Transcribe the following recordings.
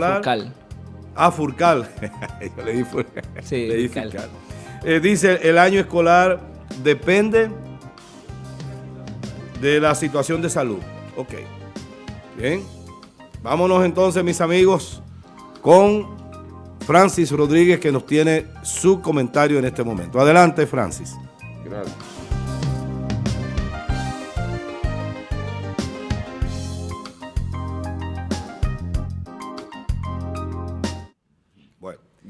Furcal. Ah, Furcal. Yo le di Furcal. Sí, Le di Furcal. Furcal. Eh, dice, el año escolar depende de la situación de salud. Ok. Bien. Vámonos entonces, mis amigos, con Francis Rodríguez, que nos tiene su comentario en este momento. Adelante, Francis. Gracias.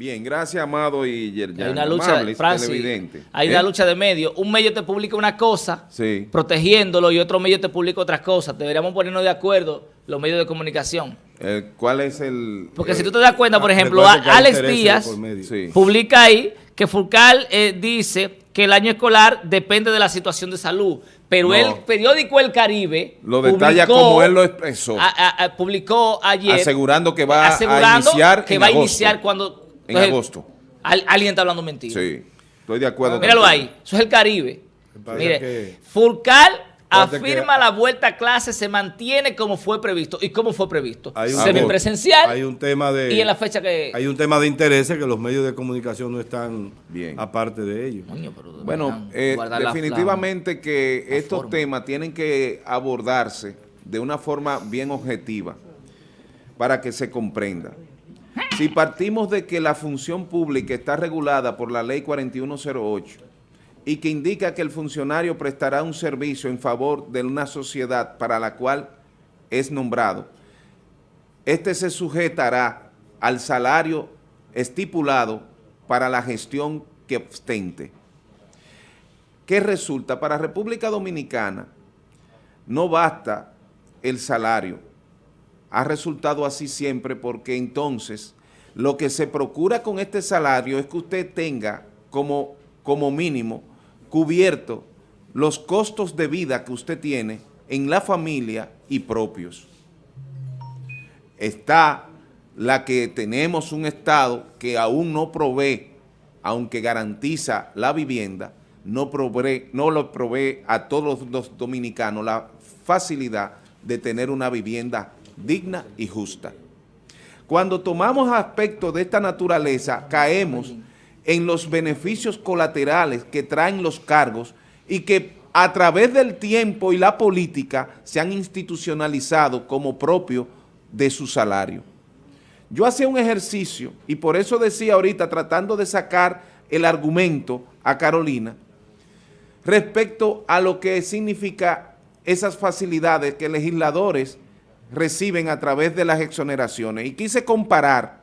Bien, gracias, Amado y Yerjan. Hay una lucha, Amables, Francis, televidentes. hay ¿Eh? una lucha de medios. Un medio te publica una cosa, Sí. protegiéndolo, y otro medio te publica otras cosas. Deberíamos ponernos de acuerdo los medios de comunicación. Eh, ¿Cuál es el...? Porque eh, si tú te das cuenta, por Ah, ejemplo, Alex Díaz. Sí. publica ahí que Furcal eh, dice que el año escolar depende de la situación de salud. Pero No. el periódico El Caribe Lo detalla como él lo expresó. a- a- a- publicó ayer Asegurando que va a iniciar que en va a iniciar cuando En entonces, agosto. al- alguien está hablando mentira. Sí, estoy de acuerdo. Míralo contigo. ahí, eso es el Caribe. Mire, que- Furcal Parece afirma que- la vuelta a clase se mantiene como fue previsto. ¿Y cómo fue previsto? Hay un- Semipresencial Hay un tema de... y en la fecha que... Hay un tema de intereses que los medios de comunicación no están Bien. aparte de ello. Coño, pero Bueno, eh, la- definitivamente que la estos forma. temas tienen que abordarse de una forma bien objetiva para que se comprenda. Si partimos de que la función pública está regulada por la ley 4108 y que indica que el funcionario prestará un servicio en favor de una sociedad para la cual es nombrado, este se sujetará al salario estipulado para la gestión que ostente. ¿Qué resulta? Para República Dominicana no basta el salario. Ha resultado así siempre porque entonces lo que se procura con este salario es que usted tenga como, como mínimo cubierto los costos de vida que usted tiene en la familia y propios. Está la que tenemos un Estado que aún no provee, aunque garantiza la vivienda, no, provee, no lo provee a todos los dominicanos la facilidad de tener una vivienda digna y justa. Cuando tomamos aspectos de esta naturaleza, caemos en los beneficios colaterales que traen los cargos y que a través del tiempo y la política se han institucionalizado como propio de su salario. Yo hacía un ejercicio y por eso decía ahorita, tratando de sacar el argumento a Carolina, respecto a lo que significa esas facilidades que legisladores reciben a través de las exoneraciones. Y quise comparar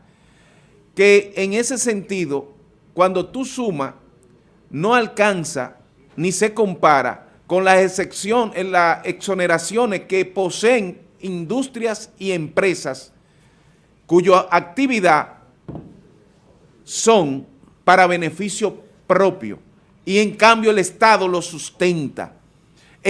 que en ese sentido, cuando tú sumas, no alcanza ni se compara con las excepción, en las exoneraciones que poseen industrias y empresas cuya actividad son para beneficio propio y en cambio el Estado lo sustenta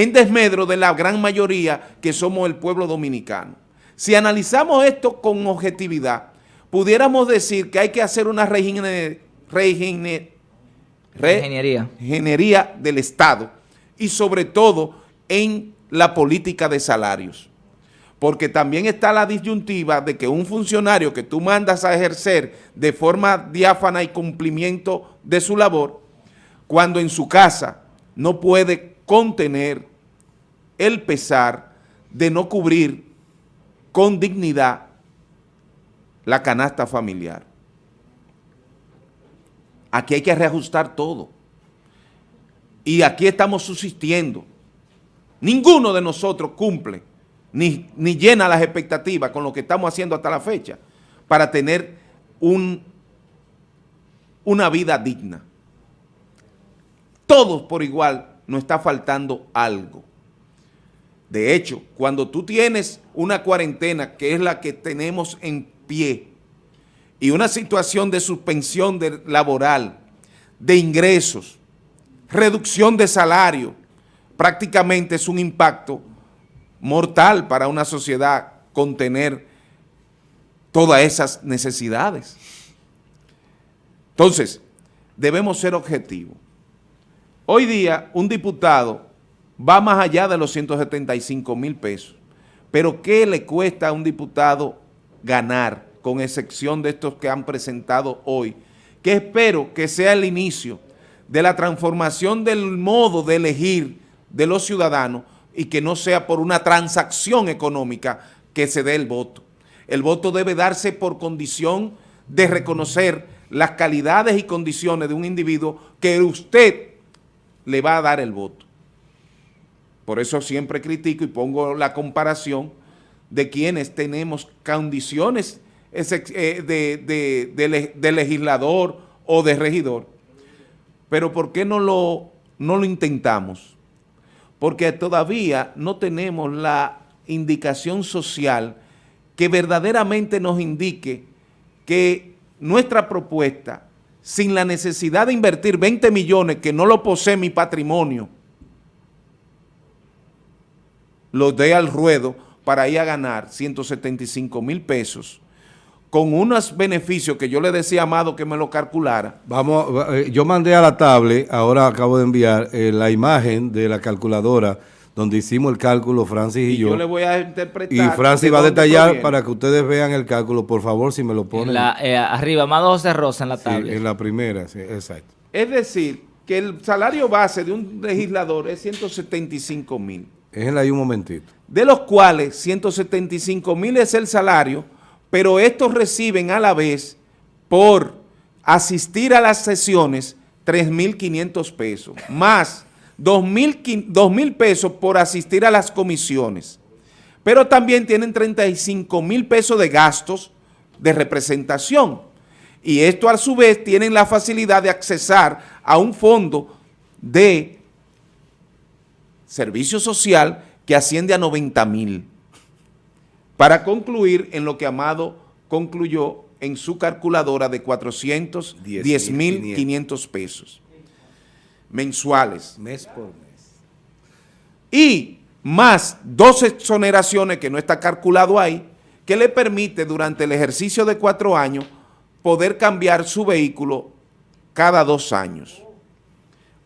en desmedro de la gran mayoría que somos el pueblo dominicano. Si analizamos esto con objetividad, pudiéramos decir que hay que hacer una reingenier- reingenier- re- Ingeniería. ingeniería del Estado y sobre todo en la política de salarios. Porque también está la disyuntiva de que un funcionario que tú mandas a ejercer de forma diáfana y cumplimiento de su labor, cuando en su casa no puede contener el pesar de no cubrir con dignidad la canasta familiar. Aquí hay que reajustar todo. Y aquí estamos subsistiendo. Ninguno de nosotros cumple ni, ni llena las expectativas con lo que estamos haciendo hasta la fecha para tener un, una vida digna. Todos por igual nos está faltando algo. De hecho, cuando tú tienes una cuarentena, que es la que tenemos en pie, y una situación de suspensión laboral, de ingresos, reducción de salario, prácticamente es un impacto mortal para una sociedad contener todas esas necesidades. Entonces, debemos ser objetivos. Hoy día, un diputado va más allá de los 175 mil pesos. Pero ¿qué le cuesta a un diputado ganar con excepción de estos que han presentado hoy, que espero que sea el inicio de la transformación del modo de elegir de los ciudadanos y que no sea por una transacción económica que se dé el voto. El voto debe darse por condición de reconocer las calidades y condiciones de un individuo que usted le va a dar el voto. Por eso siempre critico y pongo la comparación de quienes tenemos condiciones eh, de, de, legislador o de regidor. Pero ¿por qué no lo, no lo intentamos? Porque todavía no tenemos la indicación social que verdaderamente nos indique que nuestra propuesta, sin la necesidad de invertir 20 millones que no lo posee mi patrimonio, lo dé al ruedo para ir a ganar 175 mil pesos con unos beneficios que yo le decía a Amado que me lo calculara. Vamos, eh, yo mandé a la tablet, ahora acabo de enviar eh, la imagen de la calculadora donde hicimos el cálculo, Francis y, yo. yo le voy a interpretar. Y Francis va a detallar para que ustedes vean el cálculo, por favor, si me lo ponen. Eh, arriba, Amado José Rosa en la tablet. en la primera, sí, exacto. Es decir, que el salario base de un legislador es 175 mil. Déjenle ahí un momentito. De los cuales 175 mil es el salario pero estos reciben a la vez por asistir a las sesiones 3.500 pesos, más 2.000 mil pesos por asistir a las comisiones. Pero también tienen 35 mil pesos de gastos de representación. Y esto a su vez tienen la facilidad de accesar a un fondo de servicio social que asciende a 90 mil para concluir en lo que Amado concluyó en su calculadora de 410.500 pesos mensuales. Mes por mes. Y más dos exoneraciones que no está calculado ahí, que le permite durante el ejercicio de cuatro años poder cambiar su vehículo cada dos años.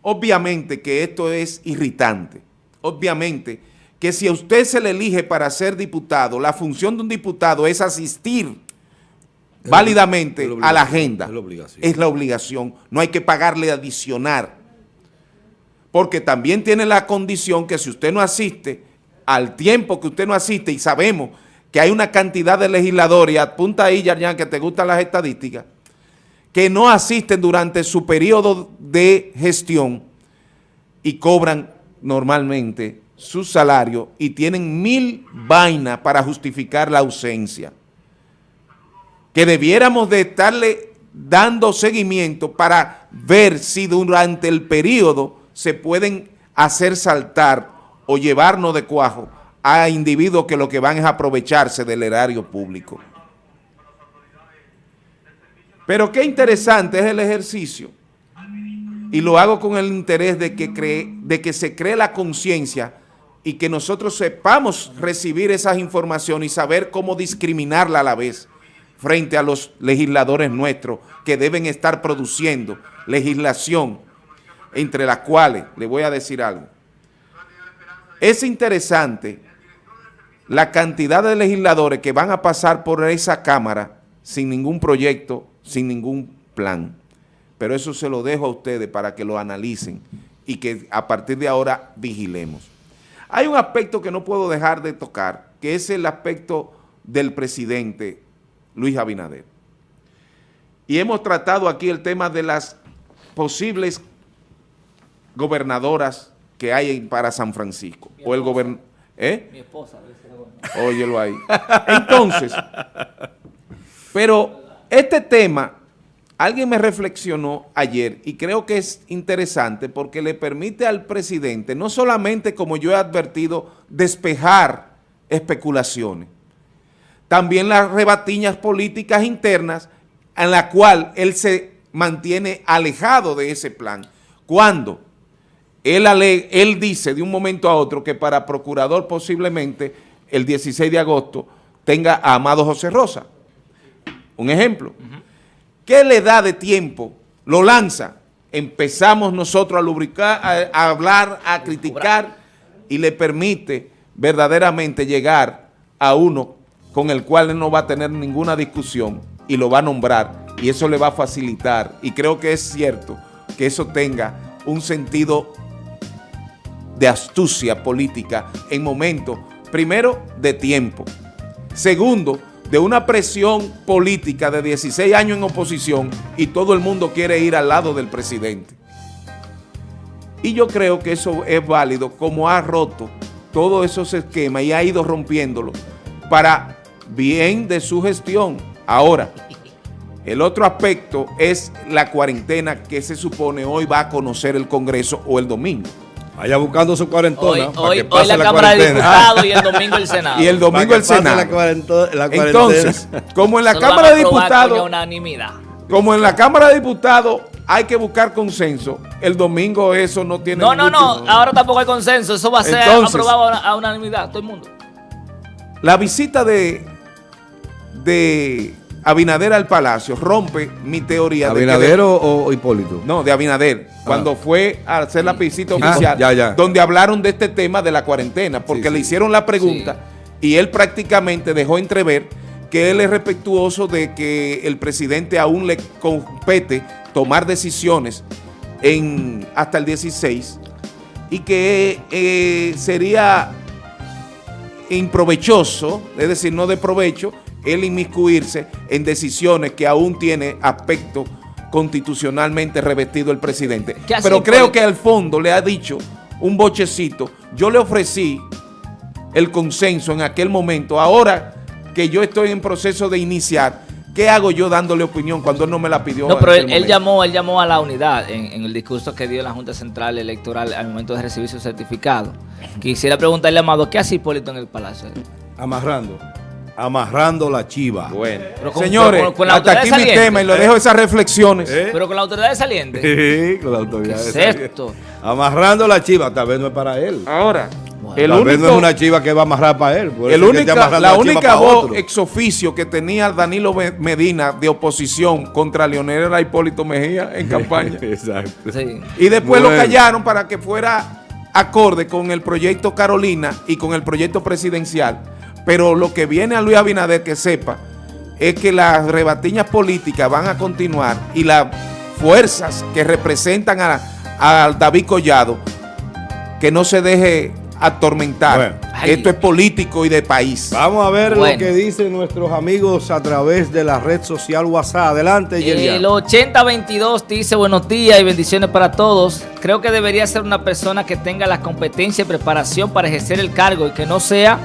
Obviamente que esto es irritante. Obviamente que si a usted se le elige para ser diputado, la función de un diputado es asistir válidamente a la agenda. Es la, obligación. No hay que pagarle adicionar. Porque también tiene la condición que si usted no asiste, al tiempo que usted no asiste, y sabemos que hay una cantidad de legisladores, apunta ahí, Yarjan, que te gustan las estadísticas, que no asisten durante su periodo de gestión y cobran normalmente su salario y tienen mil vainas para justificar la ausencia. Que debiéramos de estarle dando seguimiento para ver si durante el periodo se pueden hacer saltar o llevarnos de cuajo a individuos que lo que van es aprovecharse del erario público. Pero qué interesante es el ejercicio y lo hago con el interés de que, cree, de que se cree la conciencia y que nosotros sepamos recibir esas informaciones y saber cómo discriminarla a la vez frente a los legisladores nuestros que deben estar produciendo legislación entre las cuales, le voy a decir algo, es interesante la cantidad de legisladores que van a pasar por esa Cámara sin ningún proyecto, sin ningún plan. Pero eso se lo dejo a ustedes para que lo analicen y que a partir de ahora vigilemos. Hay un aspecto que no puedo dejar de tocar, que es el aspecto del presidente Luis Abinader. Y hemos tratado aquí el tema de las posibles gobernadoras que hay para San Francisco. o el gobern ¿eh? Mi esposa. Óyelo ahí. Entonces, pero este tema Alguien me reflexionó ayer y creo que es interesante porque le permite al presidente, no solamente como yo he advertido, despejar especulaciones, también las rebatiñas políticas internas en la cual él se mantiene alejado de ese plan. Cuando él, él dice de un momento a otro que para procurador posiblemente el 16 de agosto tenga a Amado José Rosa. Un ejemplo. ¿Qué le da de tiempo? Lo lanza. Empezamos nosotros a lubricar, a, hablar, a criticar y le permite verdaderamente llegar a uno con el cual él no va a tener ninguna discusión y lo va a nombrar y eso le va a facilitar y creo que es cierto que eso tenga un sentido de astucia política en momentos, primero, de tiempo, segundo, de una presión política de 16 años en oposición y todo el mundo quiere ir al lado del presidente. Y yo creo que eso es válido como ha roto todos esos esquemas y ha ido rompiéndolo para bien de su gestión. Ahora, el otro aspecto es la cuarentena que se supone hoy va a conocer el Congreso o el domingo. Vaya buscando su cuarentona. Hoy, para hoy, que hoy pase la, Cámara de. Diputados y el domingo el Senado. Y el domingo el Senado. La cuarento- la cuarentena. Entonces, como en la Eso Cámara de Diputados, unanimidad. como en la Cámara de Diputados hay que buscar consenso, el domingo eso no tiene No, no, no. Ahora tampoco hay consenso. Eso va a ser Entonces- aprobado a, a unanimidad. Todo el mundo. La visita de, de Abinader al Palacio rompe mi teoría de que ¿Abinader o, o Hipólito? No, de Abinader, cuando fue a hacer la visita Ah, oficial, ya, ya. donde hablaron de este tema de la cuarentena, porque Sí, le hicieron la pregunta y él prácticamente dejó entrever que él es respetuoso de que el presidente aún le compete tomar decisiones en, hasta el 16 y que eh, sería improvechoso, es decir, no de provecho, él inmiscuirse en decisiones que aún tiene aspecto constitucionalmente revestido el presidente. ¿Qué hace Pero creo que al fondo le ha dicho un bochecito, yo le ofrecí el consenso en aquel momento, ahora que yo estoy en proceso de iniciar, ¿qué hago yo dándole opinión cuando él no me la pidió? No, pero él, llamó, él llamó a la unidad en, en el discurso que dio en la Junta Central Electoral al momento de recibir su certificado. Quisiera preguntarle a Amado, ¿qué hace Hipólito en el Palacio? Amarrando. Amarrando la chiva. Bueno, Pero con- señores, con- con la hasta aquí mi saliente. tema y lo dejo esas reflexiones. ¿Eh? Pero con la autoridad de saliente. Sí, con la autoridad. ¿Qué es esa. esto? Amarrando la chiva, tal vez no es para él. Ahora, Bueno. el tal vez no es único, una chiva que va a amarrar para él. el única- la única voz otro. ex oficio que tenía Danilo Medina de oposición contra Leonel era Hipólito Mejía en campaña. Exacto. Sí. Y después lo callaron para que fuera acorde con el proyecto Carolina y con el proyecto presidencial. Pero lo que viene a Luis Abinader que sepa es que las rebatiñas políticas van a continuar y las fuerzas que representan a, a David Collado que no se deje atormentar. Bueno. Esto es político y de país. Vamos a ver Bueno. lo que dicen nuestros amigos a través de la red social WhatsApp. Adelante, Yerian. El 8022 dice buenos días y bendiciones para todos. Creo que debería ser una persona que tenga la competencia y preparación para ejercer el cargo y que no sea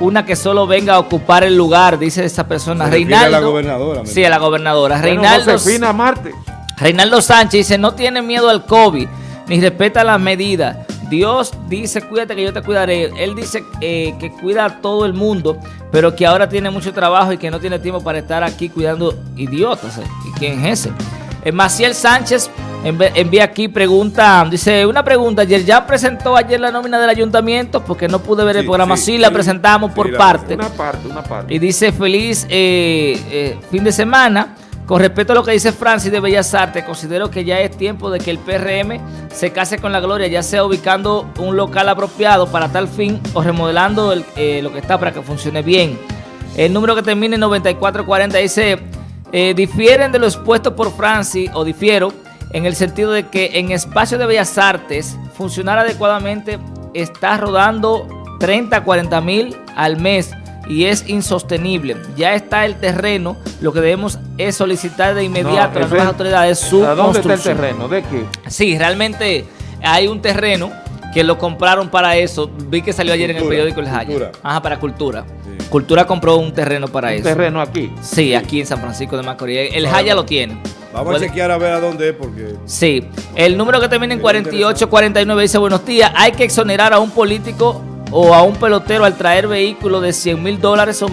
una que solo venga a ocupar el lugar, dice esa persona. Reinaldo. a la gobernadora, Sí, a la gobernadora. Bueno, Reinaldo, Josefina Marte. Reinaldo Sánchez dice, no tiene miedo al COVID, ni respeta las medidas. Dios dice, cuídate que yo te cuidaré. Él dice eh, que cuida a todo el mundo, pero que ahora tiene mucho trabajo y que no tiene tiempo para estar aquí cuidando idiotas. eh. ¿Y quién es ese? Eh, Maciel Sánchez envía aquí pregunta, dice, una pregunta, ayer ya presentó ayer la nómina del ayuntamiento porque no pude ver el programa, sí, sí, la sí. presentamos por la parte. Una parte, una parte. Y dice feliz eh, eh, fin de semana. Con respecto a lo que dice Francis de Bellas Artes, considero que ya es tiempo de que el PRM se case con la gloria, ya sea ubicando un local apropiado para tal fin o remodelando el- eh, lo que está para que funcione bien. El número que termina en 9440 dice, difieren de lo expuesto por Francis, o difiero, en el sentido de que en espacio de Bellas Artes funcionar adecuadamente está rodando 30 a 40 mil al mes y es insostenible. Ya está el terreno, lo que debemos es solicitar de inmediato a las nuevas autoridades su ¿A dónde está el construcción. terreno? ¿De qué? Sí, realmente hay un terreno que lo compraron para eso. Vi que salió ayer en el periódico El Jaya. Ajá, para Cultura. Sí. Cultura compró un terreno para Un eso. terreno aquí. Sí, aquí en San Francisco de Macorís. El. Jaya lo tiene. Vamos Puede- a chequear a ver a dónde es porque... Sí, el número que termina en 4849 dice buenos días, hay que exonerar a un político o a un pelotero al traer vehículos de 100 mil dólares o